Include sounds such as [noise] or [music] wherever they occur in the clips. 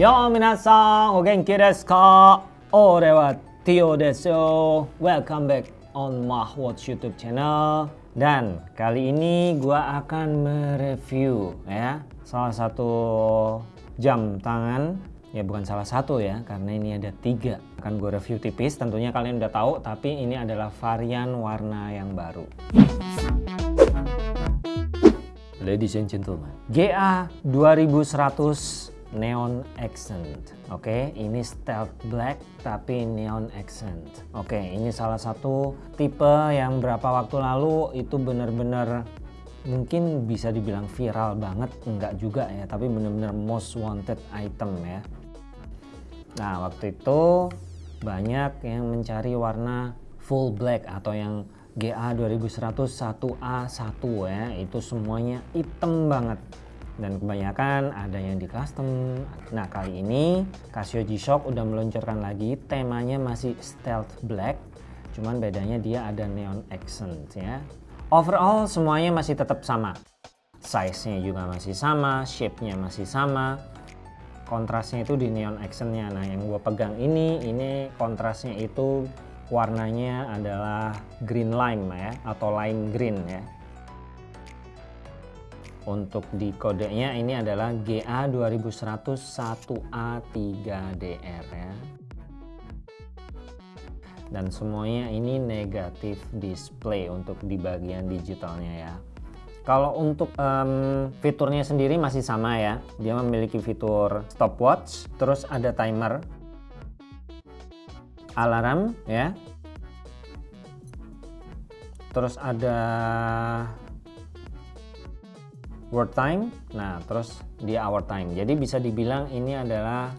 Yo minasan, o genki desu ka? Ore wa Tio desu yo. Welcome back on Mahwatch YouTube channel. Dan kali ini gua akan mereview ya salah satu jam tangan ya bukan salah satu ya karena ini ada tiga akan gue review tipis tentunya kalian udah tahu tapi ini adalah varian warna yang baru Ladies and gentlemen GA 2100 Neon Accent. Oke ini stealth black tapi neon accent. Oke ini salah satu tipe yang berapa waktu lalu itu bener-bener mungkin bisa dibilang viral banget enggak juga ya tapi bener-bener most wanted item ya. Nah waktu itu banyak yang mencari warna full black atau yang GA 2100 1A1 ya itu semuanya hitam banget dan kebanyakan ada yang di custom. Nah kali ini Casio G-Shock udah meluncurkan lagi. Temanya masih stealth black cuman bedanya dia ada neon accent ya. Overall semuanya masih tetap sama. Size nya juga masih sama shape nya masih sama. Kontrasnya itu di neon accentnya. Nah yang gue pegang ini ini kontrasnya itu warnanya adalah green lime ya atau lime green ya untuk di kodenya ini adalah GA 2100 1A3DR ya dan semuanya ini negatif display untuk di bagian digitalnya ya kalau untuk um, fiturnya sendiri masih sama ya. Dia memiliki fitur stopwatch, terus ada timer, alarm ya. Terus ada word time. Nah, terus dia hour time. Jadi bisa dibilang ini adalah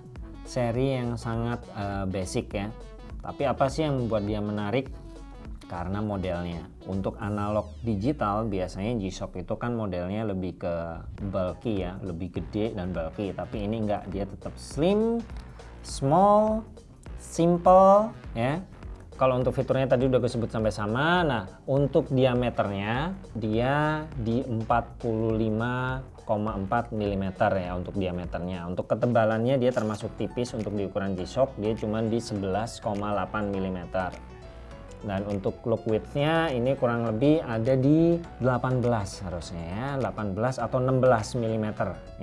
seri yang sangat uh, basic ya. Tapi apa sih yang membuat dia menarik? karena modelnya. Untuk analog digital biasanya G-Shock itu kan modelnya lebih ke bulky ya, lebih gede dan bulky. Tapi ini enggak, dia tetap slim, small, simple ya. Kalau untuk fiturnya tadi udah gue sebut sampai sama. Nah, untuk diameternya dia di 45,4 mm ya untuk diameternya. Untuk ketebalannya dia termasuk tipis untuk di ukuran G-Shock, dia cuma di 11,8 mm dan untuk look widthnya ini kurang lebih ada di 18 harusnya ya. 18 atau 16 mm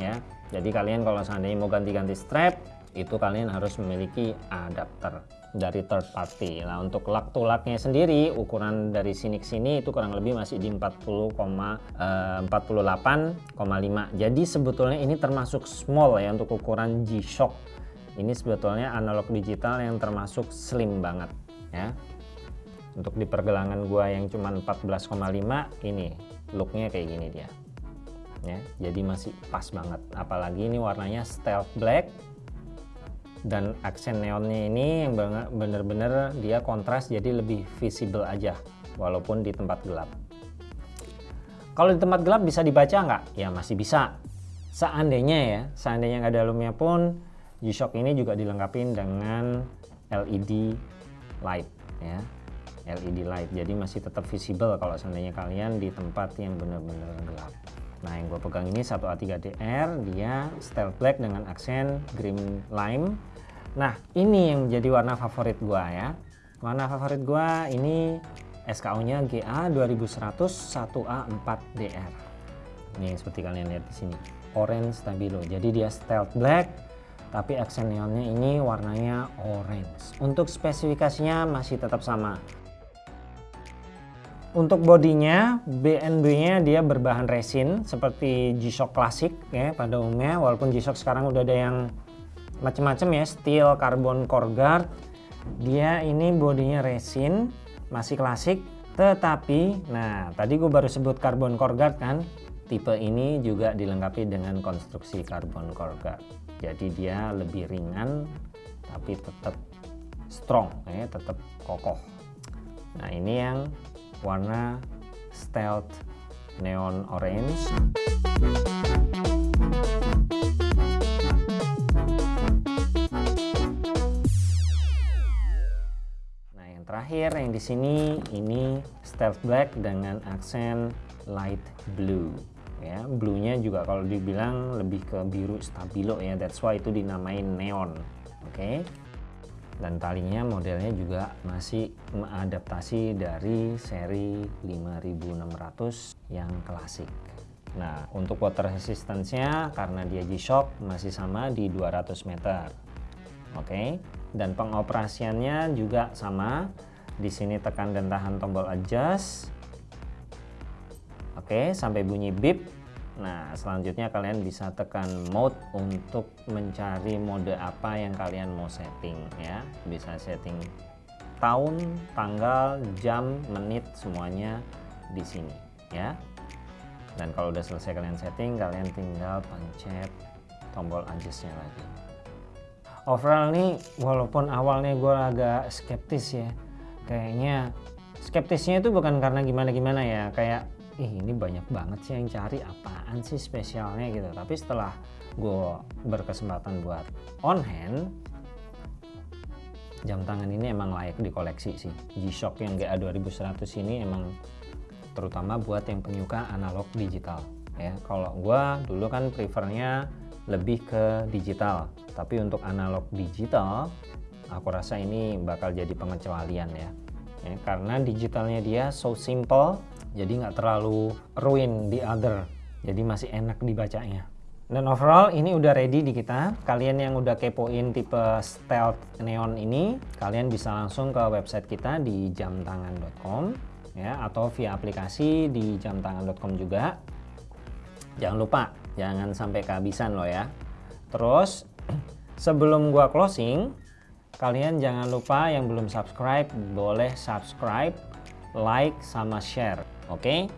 ya. Jadi kalian kalau seandainya mau ganti-ganti strap itu kalian harus memiliki adapter dari third party. Nah untuk lak tulaknya sendiri ukuran dari sini ke sini itu kurang lebih masih di 40, eh, 48,5 jadi sebetulnya ini termasuk small ya untuk ukuran G-Shock. Ini sebetulnya analog digital yang termasuk slim banget ya. Untuk di pergelangan gua yang cuma 14,5 ini looknya kayak gini dia. Ya jadi masih pas banget. Apalagi ini warnanya stealth black dan aksen neonnya ini bener-bener dia kontras jadi lebih visible aja walaupun di tempat gelap. Kalau di tempat gelap bisa dibaca nggak? ya masih bisa. Seandainya ya seandainya nggak ada lumnya pun G-Shock ini juga dilengkapi dengan LED light ya. LED light jadi masih tetap visible kalau seandainya kalian di tempat yang benar-benar gelap nah yang gue pegang ini 1A3DR dia stealth black dengan aksen green lime. Nah ini yang menjadi warna favorit gue ya. Warna favorit gue ini SKU nya GA 2100 1A4DR ini seperti kalian lihat di sini orange stabilo. Jadi dia stealth black tapi aksen neonnya ini warnanya orange. Untuk spesifikasinya masih tetap sama untuk bodinya, BNB-nya dia berbahan resin seperti G-Shock klasik ya pada umumnya. Walaupun G-Shock sekarang udah ada yang macam-macam ya, steel, carbon core guard. Dia ini bodinya resin, masih klasik. Tetapi, nah tadi gue baru sebut carbon core guard kan. Tipe ini juga dilengkapi dengan konstruksi carbon core guard. Jadi dia lebih ringan, tapi tetap strong ya, tetap kokoh. Nah ini yang warna stealth neon orange. Nah yang terakhir yang di sini ini stealth black dengan aksen light blue. Ya blue-nya juga kalau dibilang lebih ke biru stabilo ya that's why itu dinamain neon. Oke. okay? Dan talinya modelnya juga masih mengadaptasi dari seri 5600 yang klasik nah untuk water resistance-nya karena dia G-Shock masih sama di 200 meter oke okay? dan pengoperasiannya juga sama di sini tekan dan tahan tombol adjust Oke, sampai bunyi beep. Nah, selanjutnya kalian bisa tekan mode untuk mencari mode apa yang kalian mau setting ya. Bisa setting tahun, tanggal, jam, menit semuanya di sini ya. Dan kalau udah selesai kalian setting, kalian tinggal pencet tombol adjustnya lagi. Overall nih, walaupun awalnya gue agak skeptis ya, kayaknya skeptisnya itu bukan karena gimana-gimana ya, kayak ih ini banyak banget sih yang cari apaan sih spesialnya? Gitu. Tapi setelah gue berkesempatan buat on hand jam tangan ini emang layak dikoleksi sih. G-Shock yang GA 2100 ini emang terutama buat yang penyuka analog digital ya. Kalau gue dulu kan prefernya lebih ke digital tapi untuk analog digital aku rasa ini bakal jadi pengecualian ya, ya karena digitalnya dia so simple jadi nggak terlalu ruin di other. Jadi masih enak dibacanya. Dan overall ini udah ready di kita. Kalian yang udah kepoin tipe stealth neon ini kalian bisa langsung ke website kita di jamtangan.com ya atau via aplikasi di jamtangan.com juga. Jangan lupa jangan sampai kehabisan loh ya. Terus [clears throat] sebelum gua closing kalian jangan lupa yang belum subscribe boleh subscribe like sama share Oke,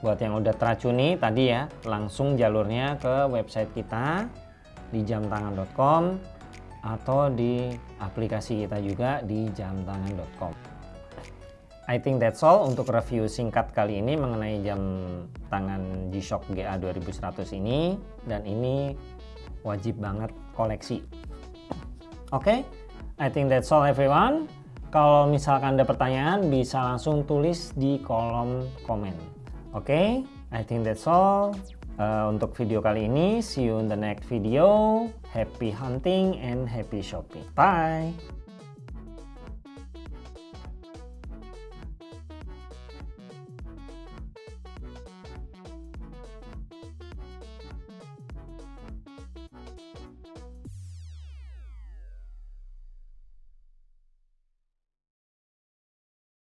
buat yang udah teracuni tadi ya, langsung jalurnya ke website kita di jamtangan.com atau di aplikasi kita juga di jamtangan.com. I think that's all untuk review singkat kali ini mengenai jam tangan G-Shock GA 2100 ini dan ini wajib banget koleksi. Oke, okay? I think that's all everyone. Kalau misalkan ada pertanyaan bisa langsung tulis di kolom komen. Oke, okay? I think that's all. Uh, untuk video kali ini, see you in the next video. Happy hunting and happy shopping. Bye!